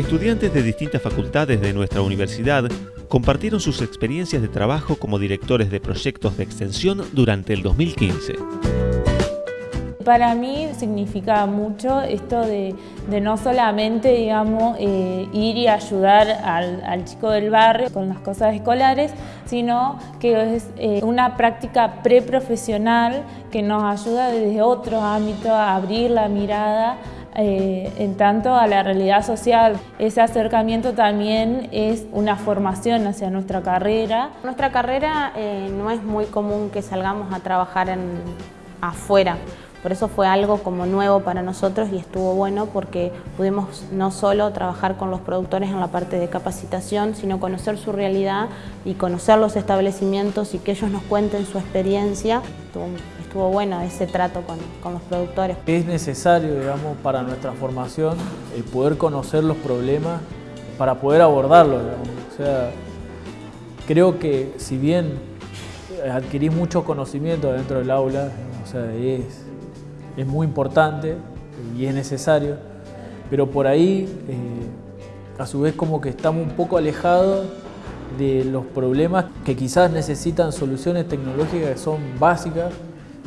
Estudiantes de distintas facultades de nuestra universidad compartieron sus experiencias de trabajo como directores de proyectos de extensión durante el 2015. Para mí significa mucho esto de, no solamente digamos, eh, ir y ayudar al, chico del barrio con las cosas escolares, sino que es eh, una práctica preprofesional que nos ayuda desde otros ámbitos a abrir la mirada eh, en tanto a la realidad social. Ese acercamiento también es una formación hacia nuestra carrera. Nuestra carrera no es muy común que salgamos a trabajar afuera. Por eso fue algo como nuevo para nosotros y estuvo bueno porque pudimos no solo trabajar con los productores en la parte de capacitación, sino conocer su realidad y conocer los establecimientos y que ellos nos cuenten su experiencia. Estuvo, bueno ese trato con, con, los productores. Es necesario, digamos, para nuestra formación el poder conocer los problemas para poder abordarlos. O sea, creo que si bien adquirís mucho conocimiento dentro del aula, o sea, es es muy importante y es necesario, pero por ahí eh, a su vez como que estamos un poco alejados de los problemas que quizás necesitan soluciones tecnológicas que son básicas,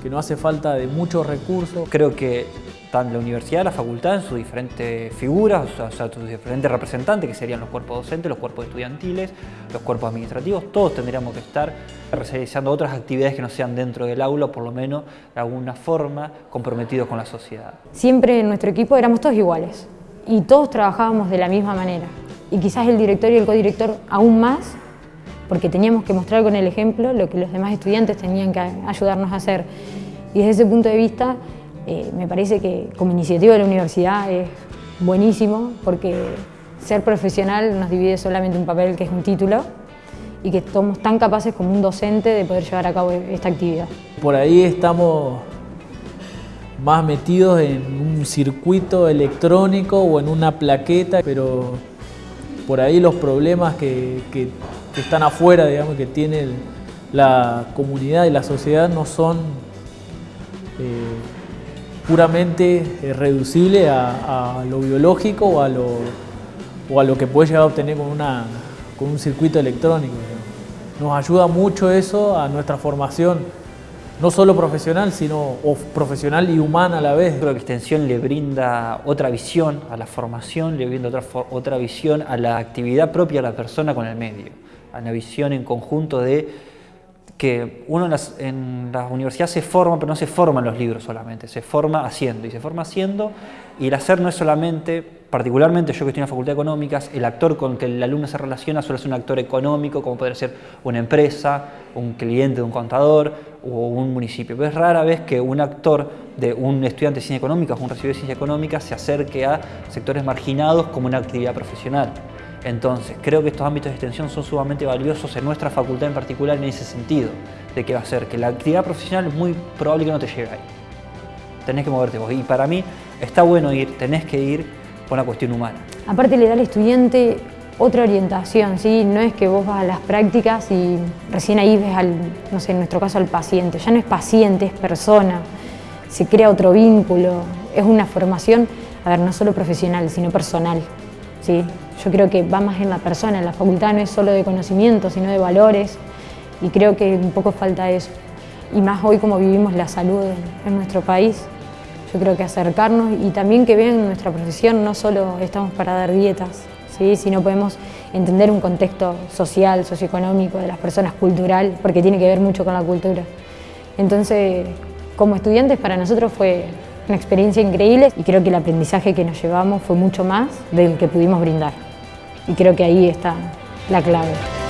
que no hace falta de muchos recursos. Creo que la universidad, la facultad, en sus diferentes figuras, o sea, sus diferentes representantes, que serían los cuerpos docentes, los cuerpos estudiantiles, los cuerpos administrativos, todos tendríamos que estar realizando otras actividades que no sean dentro del aula, por lo menos de alguna forma comprometidos con la sociedad. Siempre en nuestro equipo éramos todos iguales y todos trabajábamos de la misma manera. Y quizás el director y el codirector aún más, porque teníamos que mostrar con el ejemplo lo que los demás estudiantes tenían que ayudarnos a hacer. Y desde ese punto de vista, eh, me parece que como iniciativa de la universidad es buenísimo porque ser profesional nos divide solamente un papel que es un título y que somos tan capaces como un docente de poder llevar a cabo esta actividad. Por ahí estamos más metidos en un circuito electrónico o en una plaqueta, pero por ahí los problemas que, están afuera, digamos, que tiene la comunidad y la sociedad no son eh, puramente eh, reducible a, lo biológico o a lo, o a lo que puede llegar a obtener con, una, con un circuito electrónico. Nos ayuda mucho eso a nuestra formación, no solo profesional, sino profesional y humana a la vez. Creo que Extensión le brinda otra visión a la formación, le brinda otra, otra visión a la actividad propia de la persona con el medio, a la visión en conjunto de que uno en las, universidades se forma, pero no se forma en los libros solamente, se forma haciendo, y se forma haciendo, y el hacer no es solamente, particularmente yo que estoy en la Facultad de Económicas, el actor con que el alumno se relaciona suele ser un actor económico, como puede ser una empresa, un cliente un contador o un municipio, pero es rara vez que un actor de un estudiante de ciencias económicas un recibido de ciencias económicas se acerque a sectores marginados como una actividad profesional. Entonces, creo que estos ámbitos de extensión son sumamente valiosos en nuestra facultad en particular en ese sentido, de que va a ser que la actividad profesional es muy probable que no te llegue ahí. Tenés que moverte vos. Y para mí está bueno ir, tenés que ir por una cuestión humana. Aparte le da al estudiante otra orientación, ¿sí? No es que vos vas a las prácticas y recién ahí ves al, no sé, en nuestro caso al paciente. Ya no es paciente, es persona. Se crea otro vínculo. Es una formación, a ver, no solo profesional, sino personal. ¿sí? Yo creo que va más en la persona, en la facultad no es solo de conocimiento, sino de valores y creo que un poco falta eso. Y más hoy como vivimos la salud en, nuestro país, yo creo que acercarnos y también que vean nuestra profesión, no solo estamos para dar dietas, ¿sí? sino podemos entender un contexto social, socioeconómico de las personas, cultural, porque tiene que ver mucho con la cultura. Entonces, como estudiantes para nosotros fue una experiencia increíble y creo que el aprendizaje que nos llevamos fue mucho más del que pudimos brindar. Y creo que ahí está la clave.